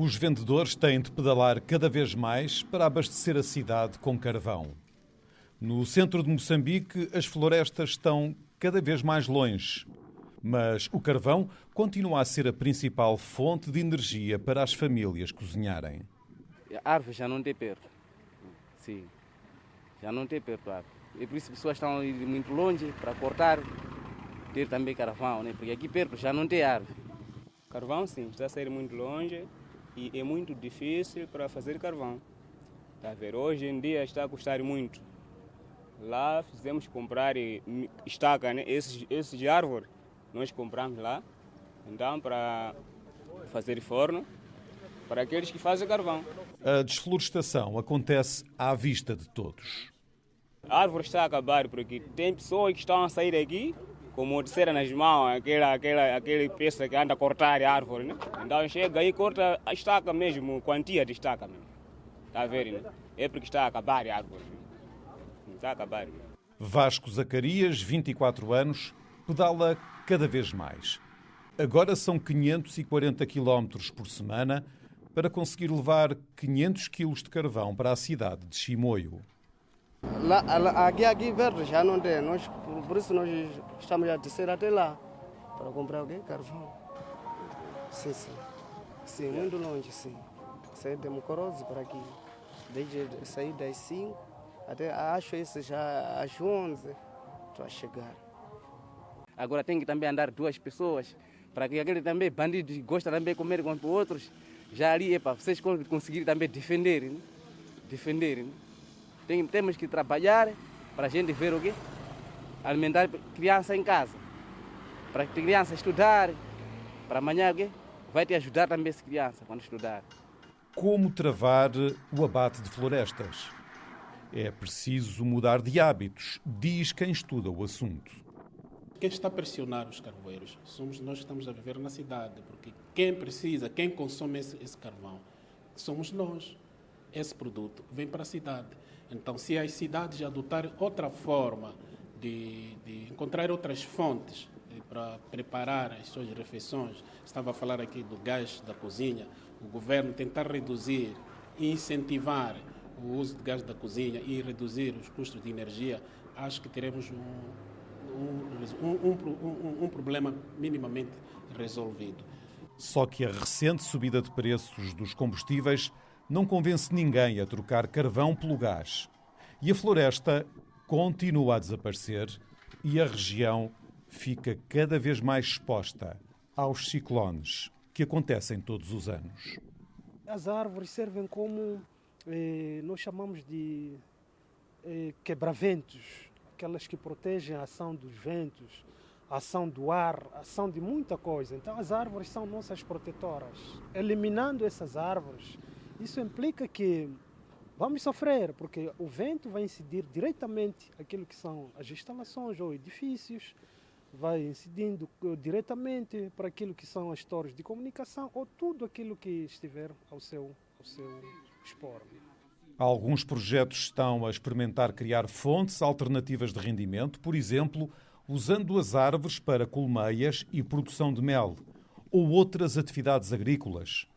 Os vendedores têm de pedalar cada vez mais para abastecer a cidade com carvão. No centro de Moçambique, as florestas estão cada vez mais longe. Mas o carvão continua a ser a principal fonte de energia para as famílias cozinharem. A árvore já não tem perto. Sim, já não tem perto a árvore. E por isso as pessoas estão indo muito longe para cortar, ter também carvão, né? porque aqui perto já não tem árvore. Carvão, sim, está a sair muito longe e é muito difícil para fazer carvão. Está a ver? Hoje em dia está a custar muito. Lá fizemos comprar estaca, né? esses, esses de árvore, nós compramos lá. Então, para fazer forno, para aqueles que fazem carvão. A desflorestação acontece à vista de todos. A árvore está a acabar porque tem pessoas que estão a sair aqui aquela, aquele peça que anda a cortar a árvore. Né? Então chega e corta a estaca mesmo, quantia estaca mesmo. Está a ver? Né? É porque está a acabar a árvore. Está a acabar. Vasco Zacarias, 24 anos, pedala cada vez mais. Agora são 540 km por semana para conseguir levar 500 kg de carvão para a cidade de Chimoio. Lá, aqui, aqui perto já não tem, nós, por isso nós estamos a descer até lá para comprar alguém carvão. Sim, sim. Sim, muito longe, sim. Saí de Mocoroso para aqui. Desde sair das 5 até acho isso já às 11 estou a chegar. Agora tem que também andar duas pessoas para que aquele também bandido gosta também de comer com outros. Já ali é para vocês conseguirem também defender, né? defender. Né? Tem, temos que trabalhar para a gente ver o quê? Alimentar criança em casa. Para a criança estudar, para amanhã o quê? Vai te ajudar também essa criança quando estudar. Como travar o abate de florestas? É preciso mudar de hábitos, diz quem estuda o assunto. Quem está a pressionar os carvoeiros somos nós que estamos a viver na cidade, porque quem precisa, quem consome esse, esse carvão, somos nós. Esse produto vem para a cidade. Então, se as cidades adotarem outra forma de, de encontrar outras fontes eh, para preparar as suas refeições, estava a falar aqui do gás da cozinha, o governo tentar reduzir e incentivar o uso de gás da cozinha e reduzir os custos de energia, acho que teremos um, um, um, um problema minimamente resolvido. Só que a recente subida de preços dos combustíveis não convence ninguém a trocar carvão pelo gás. E a floresta continua a desaparecer e a região fica cada vez mais exposta aos ciclones que acontecem todos os anos. As árvores servem como eh, nós chamamos de eh, quebraventos, aquelas que protegem a ação dos ventos, a ação do ar, a ação de muita coisa. Então as árvores são nossas protetoras. Eliminando essas árvores, isso implica que vamos sofrer, porque o vento vai incidir diretamente aquilo que são as instalações ou edifícios, vai incidindo eh, diretamente para aquilo que são as torres de comunicação ou tudo aquilo que estiver ao seu, ao seu expor. Alguns projetos estão a experimentar criar fontes alternativas de rendimento, por exemplo, usando as árvores para colmeias e produção de mel, ou outras atividades agrícolas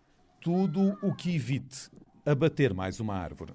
tudo o que evite abater mais uma árvore.